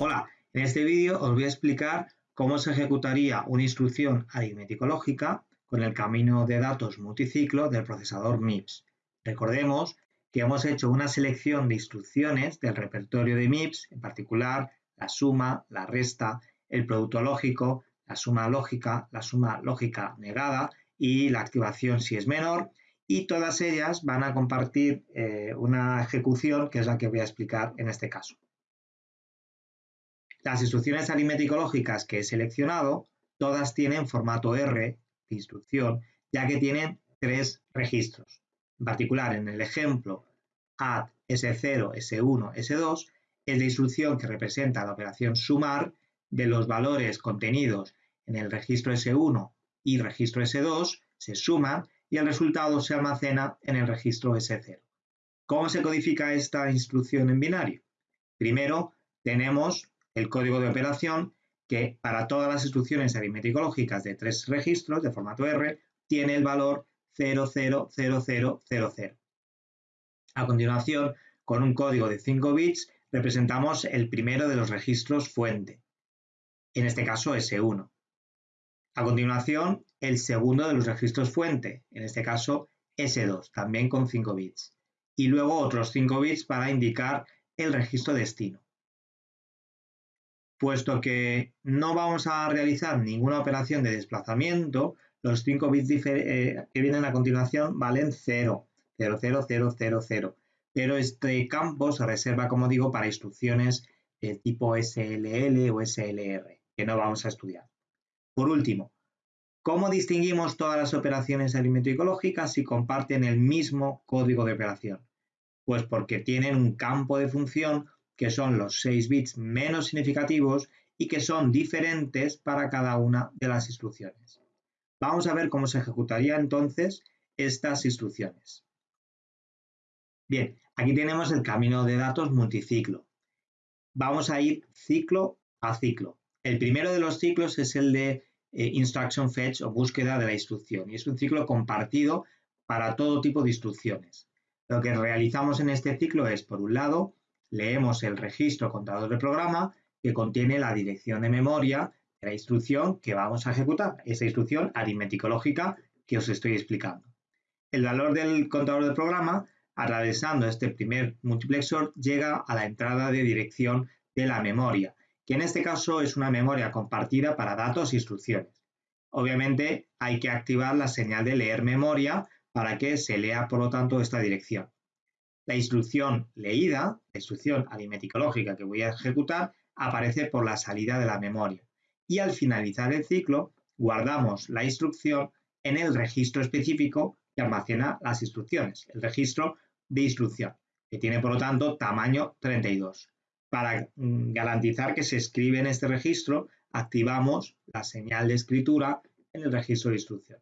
Hola, en este vídeo os voy a explicar cómo se ejecutaría una instrucción aritmético-lógica con el camino de datos multiciclo del procesador MIPS. Recordemos que hemos hecho una selección de instrucciones del repertorio de MIPS, en particular la suma, la resta, el producto lógico, la suma lógica, la suma lógica negada y la activación si es menor, y todas ellas van a compartir eh, una ejecución que es la que voy a explicar en este caso. Las instrucciones aritmético-lógicas que he seleccionado, todas tienen formato R de instrucción, ya que tienen tres registros. En particular, en el ejemplo add S0, S1, S2, es la instrucción que representa la operación sumar de los valores contenidos en el registro S1 y registro S2, se suman y el resultado se almacena en el registro S0. ¿Cómo se codifica esta instrucción en binario? Primero tenemos el código de operación que para todas las instrucciones aritmético-lógicas de tres registros de formato R tiene el valor 000000. A continuación, con un código de 5 bits, representamos el primero de los registros fuente, en este caso S1. A continuación, el segundo de los registros fuente, en este caso S2, también con 5 bits. Y luego otros 5 bits para indicar el registro destino puesto que no vamos a realizar ninguna operación de desplazamiento, los 5 bits eh, que vienen a continuación valen 0, 0, 0, 0, 0, 0. Pero este campo se reserva, como digo, para instrucciones de tipo SLL o SLR, que no vamos a estudiar. Por último, ¿cómo distinguimos todas las operaciones aritmético-lógicas si comparten el mismo código de operación? Pues porque tienen un campo de función que son los 6 bits menos significativos y que son diferentes para cada una de las instrucciones. Vamos a ver cómo se ejecutaría entonces estas instrucciones. Bien, aquí tenemos el camino de datos multiciclo. Vamos a ir ciclo a ciclo. El primero de los ciclos es el de eh, instruction fetch o búsqueda de la instrucción y es un ciclo compartido para todo tipo de instrucciones. Lo que realizamos en este ciclo es, por un lado, leemos el registro contador de programa que contiene la dirección de memoria de la instrucción que vamos a ejecutar, esa instrucción aritmético-lógica que os estoy explicando. El valor del contador de programa, atravesando este primer multiplexor, llega a la entrada de dirección de la memoria, que en este caso es una memoria compartida para datos e instrucciones. Obviamente hay que activar la señal de leer memoria para que se lea, por lo tanto, esta dirección. La instrucción leída, la instrucción aritmético-lógica que voy a ejecutar, aparece por la salida de la memoria. Y al finalizar el ciclo, guardamos la instrucción en el registro específico que almacena las instrucciones, el registro de instrucción, que tiene por lo tanto tamaño 32. Para mm, garantizar que se escribe en este registro, activamos la señal de escritura en el registro de instrucción.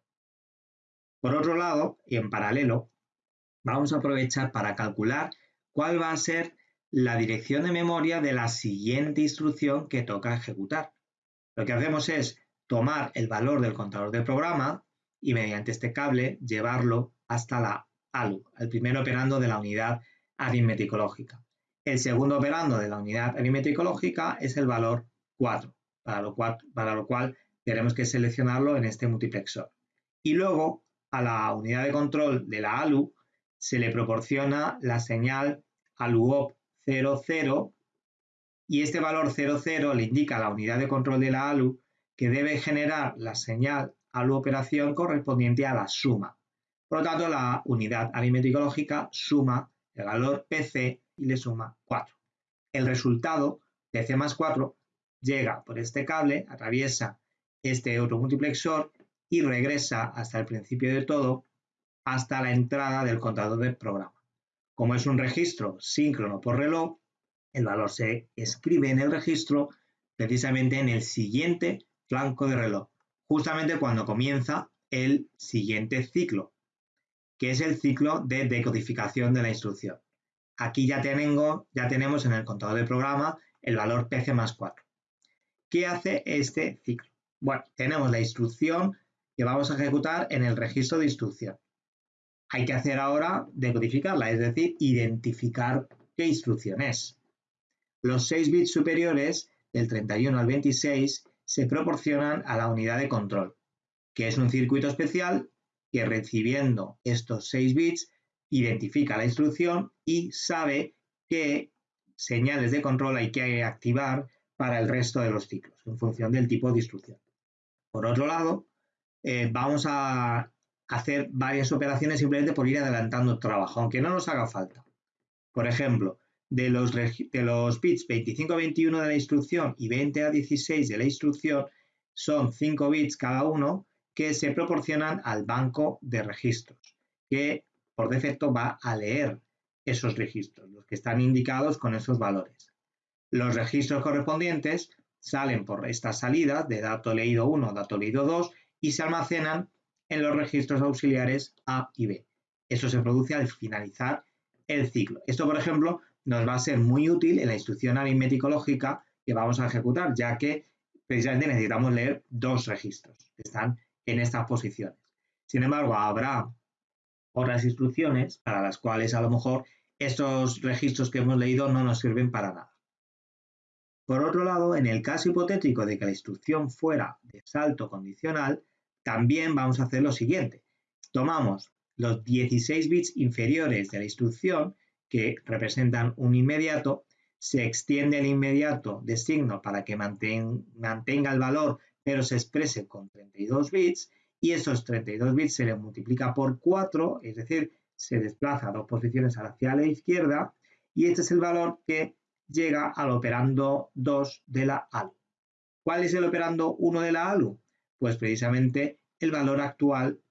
Por otro lado, y en paralelo, vamos a aprovechar para calcular cuál va a ser la dirección de memoria de la siguiente instrucción que toca ejecutar. Lo que hacemos es tomar el valor del contador de programa y mediante este cable llevarlo hasta la ALU, el primer operando de la unidad aritmético-lógica. El segundo operando de la unidad aritmético-lógica es el valor 4, para lo, cual, para lo cual tenemos que seleccionarlo en este multiplexor. Y luego a la unidad de control de la ALU se le proporciona la señal ALUOP 00 y este valor 00 le indica a la unidad de control de la ALU que debe generar la señal ALU operación correspondiente a la suma. Por lo tanto, la unidad aritmético-lógica suma el valor PC y le suma 4. El resultado, PC más 4, llega por este cable, atraviesa este otro multiplexor y regresa hasta el principio de todo hasta la entrada del contador de programa. Como es un registro síncrono por reloj, el valor se escribe en el registro precisamente en el siguiente flanco de reloj, justamente cuando comienza el siguiente ciclo, que es el ciclo de decodificación de la instrucción. Aquí ya, tengo, ya tenemos en el contador de programa el valor PC más 4. ¿Qué hace este ciclo? Bueno, tenemos la instrucción que vamos a ejecutar en el registro de instrucción hay que hacer ahora decodificarla, es decir, identificar qué instrucción es. Los 6 bits superiores, del 31 al 26, se proporcionan a la unidad de control, que es un circuito especial que recibiendo estos 6 bits identifica la instrucción y sabe qué señales de control hay que activar para el resto de los ciclos, en función del tipo de instrucción. Por otro lado, eh, vamos a hacer varias operaciones simplemente por ir adelantando trabajo, aunque no nos haga falta. Por ejemplo, de los, de los bits 25 a 21 de la instrucción y 20 a 16 de la instrucción son 5 bits cada uno que se proporcionan al banco de registros, que por defecto va a leer esos registros, los que están indicados con esos valores. Los registros correspondientes salen por estas salidas de dato leído 1, dato leído 2 y se almacenan en los registros auxiliares A y B. Eso se produce al finalizar el ciclo. Esto, por ejemplo, nos va a ser muy útil en la instrucción aritmético lógica que vamos a ejecutar, ya que precisamente necesitamos leer dos registros que están en estas posiciones. Sin embargo, habrá otras instrucciones para las cuales a lo mejor estos registros que hemos leído no nos sirven para nada. Por otro lado, en el caso hipotético de que la instrucción fuera de salto condicional, también vamos a hacer lo siguiente. Tomamos los 16 bits inferiores de la instrucción, que representan un inmediato, se extiende el inmediato de signo para que mantenga el valor, pero se exprese con 32 bits, y esos 32 bits se le multiplica por 4, es decir, se desplaza dos posiciones hacia la izquierda, y este es el valor que llega al operando 2 de la ALU. ¿Cuál es el operando 1 de la ALU? Pues precisamente el valor actual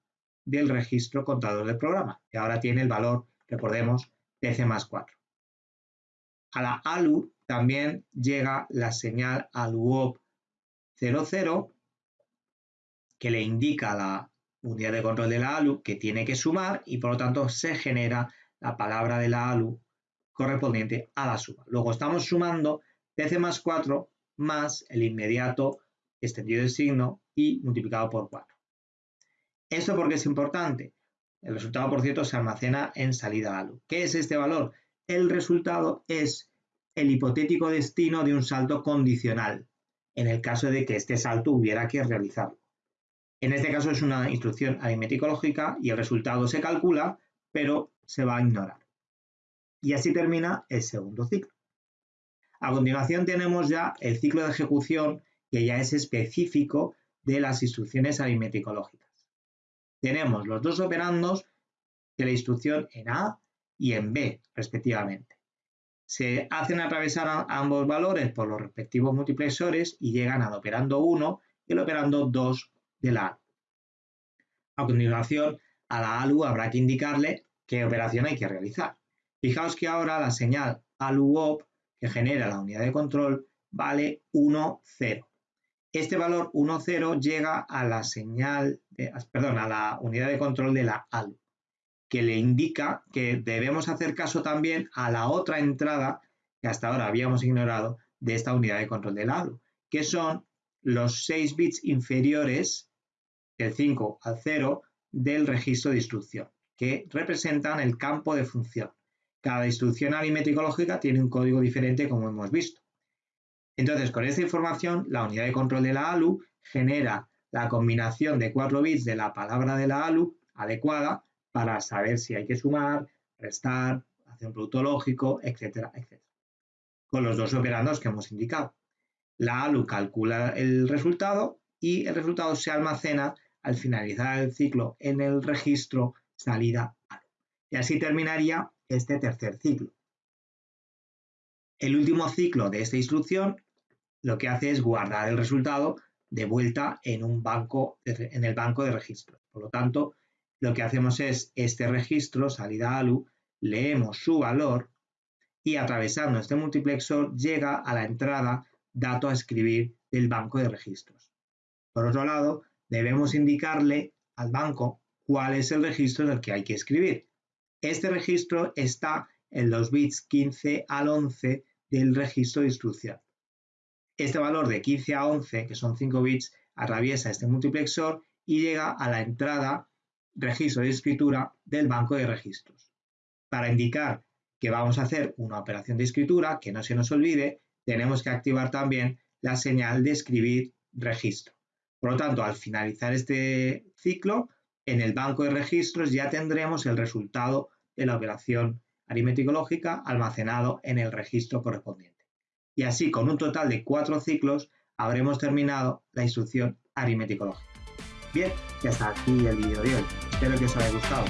del registro contador del programa, que ahora tiene el valor, recordemos, PC más 4. A la ALU también llega la señal ALUOP 00, que le indica a la unidad de control de la ALU que tiene que sumar y por lo tanto se genera la palabra de la ALU correspondiente a la suma. Luego estamos sumando PC más 4 más el inmediato extendido de signo y multiplicado por 4. ¿Esto por qué es importante? El resultado, por cierto, se almacena en salida ALU. ¿Qué es este valor? El resultado es el hipotético destino de un salto condicional, en el caso de que este salto hubiera que realizarlo. En este caso es una instrucción aritmético-lógica y el resultado se calcula, pero se va a ignorar. Y así termina el segundo ciclo. A continuación tenemos ya el ciclo de ejecución que ya es específico de las instrucciones aritmético-lógicas. Tenemos los dos operandos de la instrucción en A y en B, respectivamente. Se hacen atravesar ambos valores por los respectivos multiplexores y llegan al operando 1 y el operando 2 de la ALU. A continuación, a la ALU habrá que indicarle qué operación hay que realizar. Fijaos que ahora la señal ALUOP que genera la unidad de control vale 1, 0. Este valor 1, 0 llega a la señal, perdón, a la unidad de control de la ALU, que le indica que debemos hacer caso también a la otra entrada que hasta ahora habíamos ignorado de esta unidad de control de la ALU, que son los 6 bits inferiores del 5 al 0 del registro de instrucción, que representan el campo de función. Cada instrucción aritmético lógica tiene un código diferente, como hemos visto. Entonces, con esta información, la unidad de control de la ALU genera la combinación de 4 bits de la palabra de la ALU adecuada para saber si hay que sumar, restar, hacer un producto lógico, etcétera, etcétera. Con los dos operandos que hemos indicado. La ALU calcula el resultado y el resultado se almacena al finalizar el ciclo en el registro salida ALU. Y así terminaría este tercer ciclo. El último ciclo de esta instrucción lo que hace es guardar el resultado de vuelta en, un banco en el banco de registros. Por lo tanto, lo que hacemos es este registro, salida ALU, leemos su valor y atravesando este multiplexor llega a la entrada dato a escribir del banco de registros. Por otro lado, debemos indicarle al banco cuál es el registro del que hay que escribir. Este registro está en los bits 15 al 11 del registro de instrucción. Este valor de 15 a 11, que son 5 bits, atraviesa este multiplexor y llega a la entrada registro de escritura del banco de registros. Para indicar que vamos a hacer una operación de escritura, que no se nos olvide, tenemos que activar también la señal de escribir registro. Por lo tanto, al finalizar este ciclo, en el banco de registros ya tendremos el resultado de la operación aritmético lógica almacenado en el registro correspondiente. Y así, con un total de cuatro ciclos, habremos terminado la instrucción aritmético lógica. Bien, ya hasta aquí el vídeo de hoy. Espero que os haya gustado.